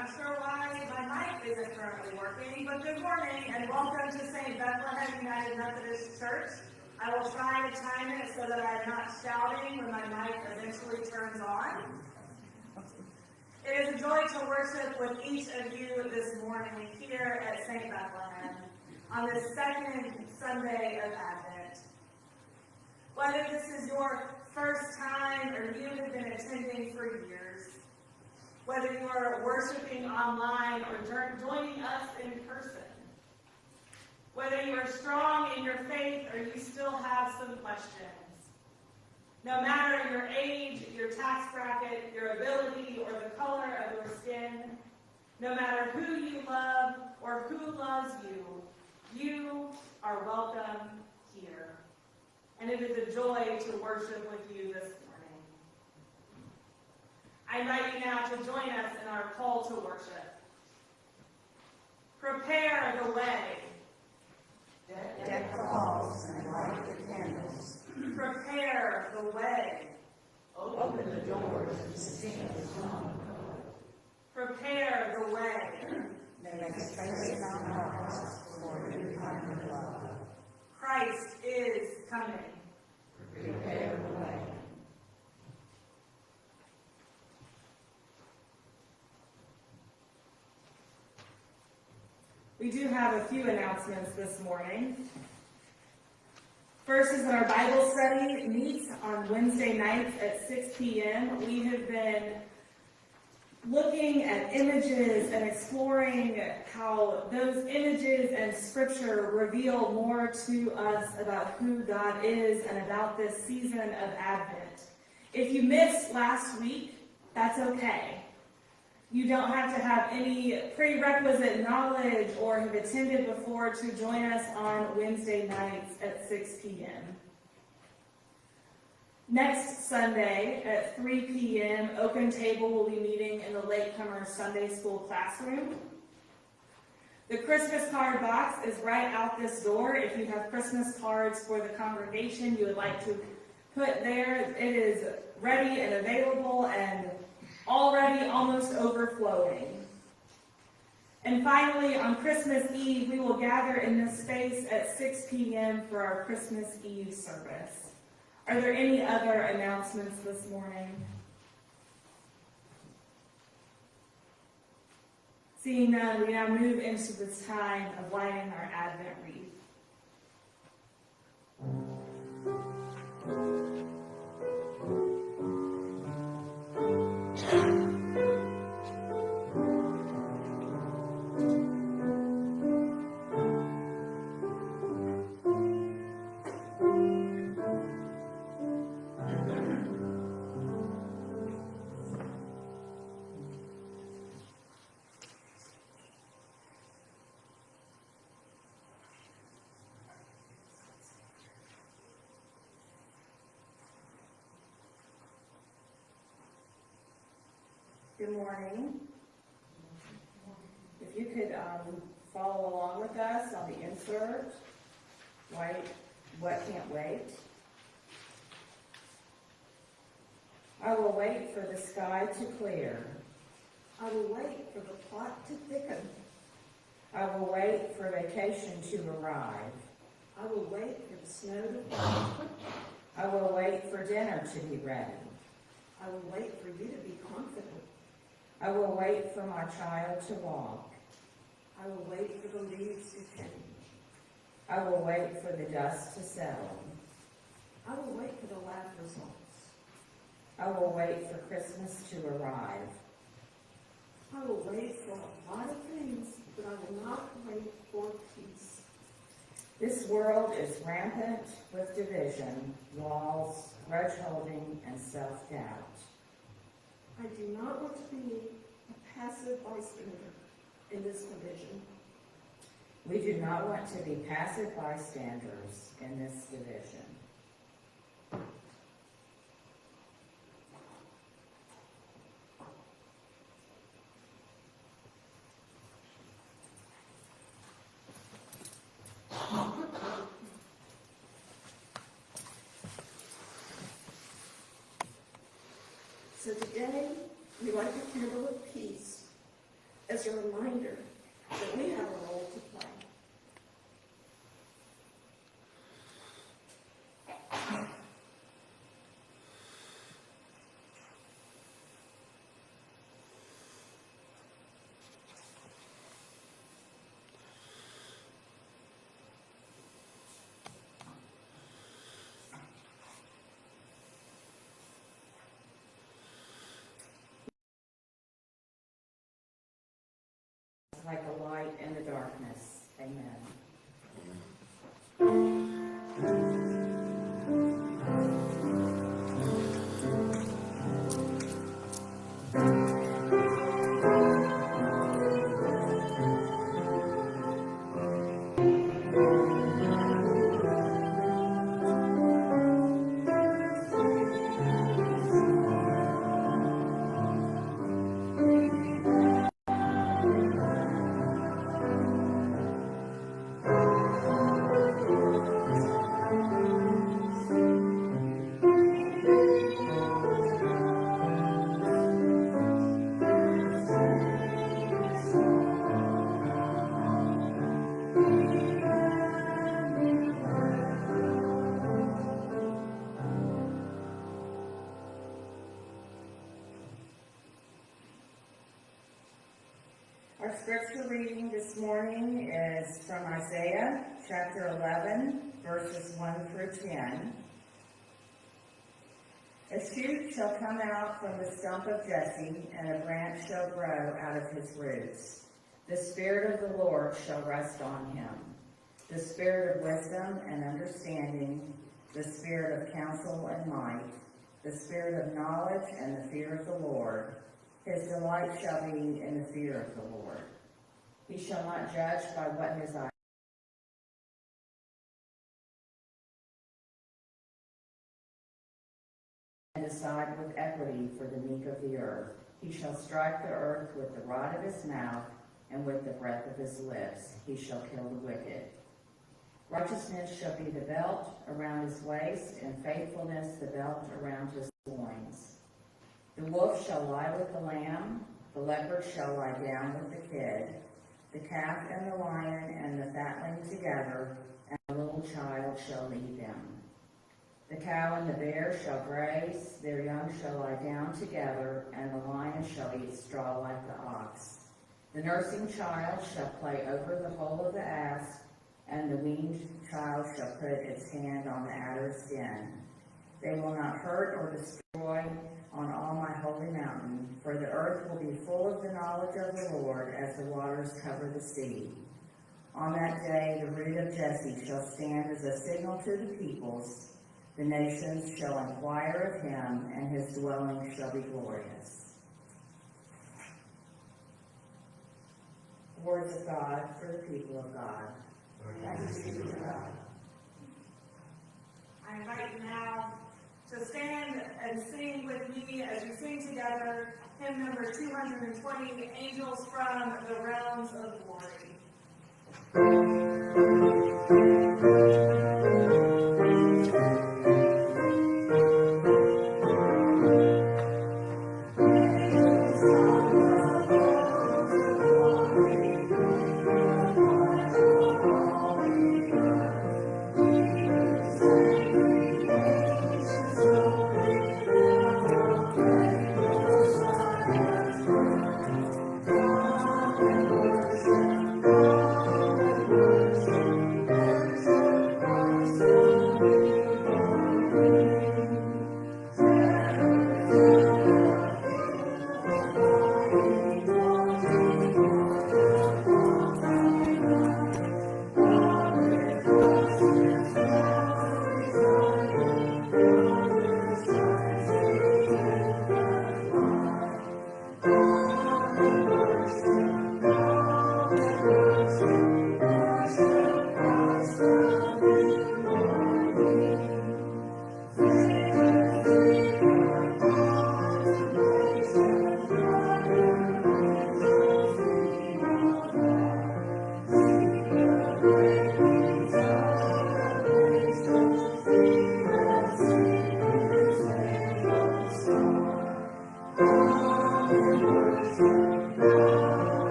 not sure why my mic isn't currently working, but good morning and welcome to St. Bethlehem United Methodist Church. I will try to time it so that I am not shouting when my mic eventually turns on. It is a joy to worship with each of you this morning here at St. Bethlehem on the second Sunday of Advent. Whether this is your first time or you have been attending for years, whether you are worshiping online or joining us in person. Whether you are strong in your faith or you still have some questions. No matter your age, your tax bracket, your ability, or the color of your skin, no matter who you love or who loves you, you are welcome here. And it is a joy to worship with you this morning. I invite you now to join us in our call to worship. Prepare the way. Deck, the halls and light the candles. Prepare the way. Open the doors and sing the song. Prepare the way. Space our hearts for new kind of love. Christ is coming. Prepare the way. We do have a few announcements this morning. First is that our Bible study meets on Wednesday nights at 6 p.m. We have been looking at images and exploring how those images and scripture reveal more to us about who God is and about this season of Advent. If you missed last week, that's okay. You don't have to have any prerequisite knowledge or have attended before to join us on Wednesday nights at 6 p.m. Next Sunday at 3 p.m., Open Table will be meeting in the Latecomer Sunday School classroom. The Christmas card box is right out this door. If you have Christmas cards for the congregation you would like to put there, it is ready and available and already almost overflowing. And finally, on Christmas Eve, we will gather in this space at 6 p.m. for our Christmas Eve service. Are there any other announcements this morning? Seeing none, we now move into the time of lighting our Advent wreath. Good morning. If you could um, follow along with us on the insert, white, what can't wait. I will wait for the sky to clear. I will wait for the plot to thicken. I will wait for vacation to arrive. I will wait for the snow to fall. I will wait for dinner to be ready. I will wait for you to be confident. I will wait for my child to walk. I will wait for the leaves to change. I will wait for the dust to settle. I will wait for the lab results. I will wait for Christmas to arrive. I will wait for a lot of things, but I will not wait for peace. This world is rampant with division, walls, grudge holding, and self-doubt. I do not want to be a passive bystander in this division. We do not want to be passive bystanders in this division. So today, we light the candle of peace as a reminder that we have a role to play. Like a light in the darkness. Amen. Scripture reading this morning is from Isaiah chapter 11, verses 1 through 10. A shoot shall come out from the stump of Jesse, and a branch shall grow out of his roots. The Spirit of the Lord shall rest on him. The Spirit of wisdom and understanding, the Spirit of counsel and might, the Spirit of knowledge and the fear of the Lord. His delight shall be in the fear of the Lord. He shall not judge by what his eyes and decide with equity for the meek of the earth. He shall strike the earth with the rod of his mouth, and with the breath of his lips he shall kill the wicked. Righteousness shall be the belt around his waist, and faithfulness the belt around his loins. The wolf shall lie with the lamb, the leopard shall lie down with the the calf and the lion and the fatling together, and the little child shall lead them. The cow and the bear shall graze, their young shall lie down together, and the lion shall eat straw like the ox. The nursing child shall play over the hole of the asp, and the weaned child shall put its hand on the adder's den. They will not hurt or destroy on all my holy mountain, for the earth will be full of the knowledge of the Lord as the waters cover the sea. On that day, the root of Jesse shall stand as a signal to the peoples. The nations shall inquire of him, and his dwelling shall be glorious. Words of God for the people of God. Thanks be to God. I invite you now to stand and sing with me as we sing together hymn number two hundred and twenty, Angels from the Realms of Glory. under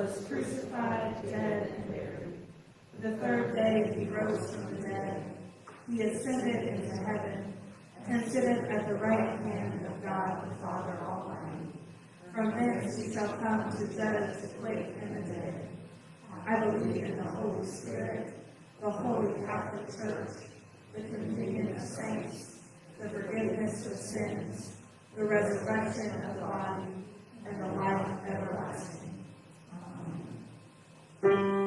was crucified, dead, and buried. The third day he rose from the dead. He ascended into heaven, and sitteth at the right hand of God the Father Almighty. From thence he shall come to judge the quick and the dead. I believe in the Holy Spirit, the holy Catholic Church, the communion of saints, the forgiveness of sins, the resurrection of the body, and the life everlasting. Amen.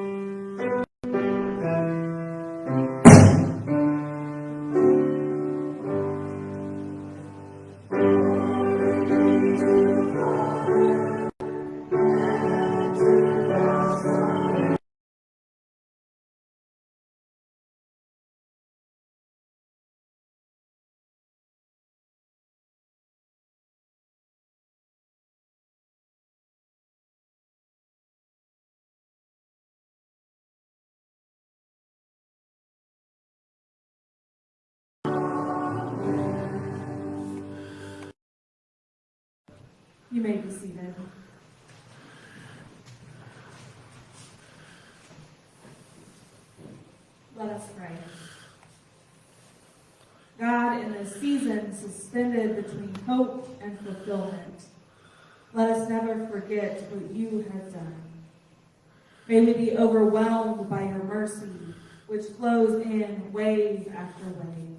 You may be seated. Let us pray. God, in this season suspended between hope and fulfillment, let us never forget what you have done. May we be overwhelmed by your mercy, which flows in wave after wave.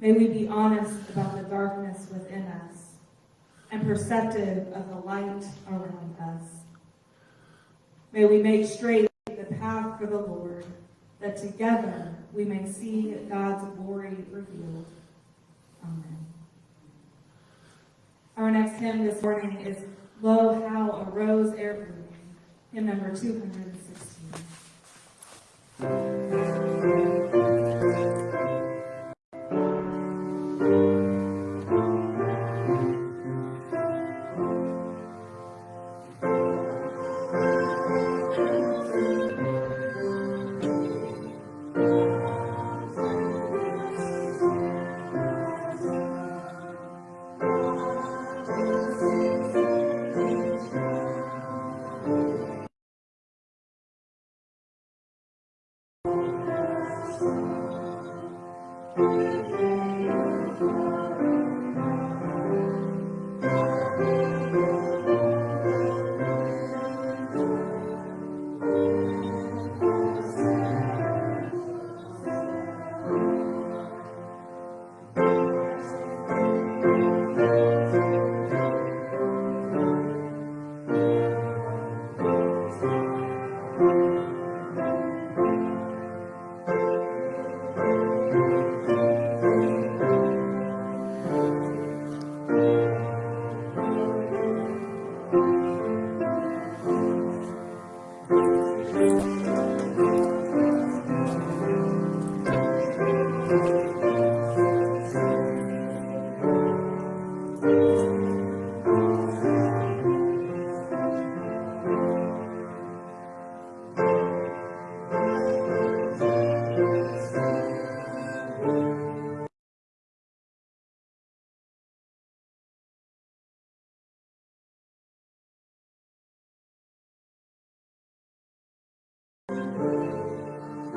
May we be honest about the darkness within us and perceptive of the light around us. May we make straight the path for the Lord, that together we may see God's glory revealed. Amen. Our next hymn this morning is Lo, How a Rose E'er Blooming, hymn number 216.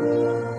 Thank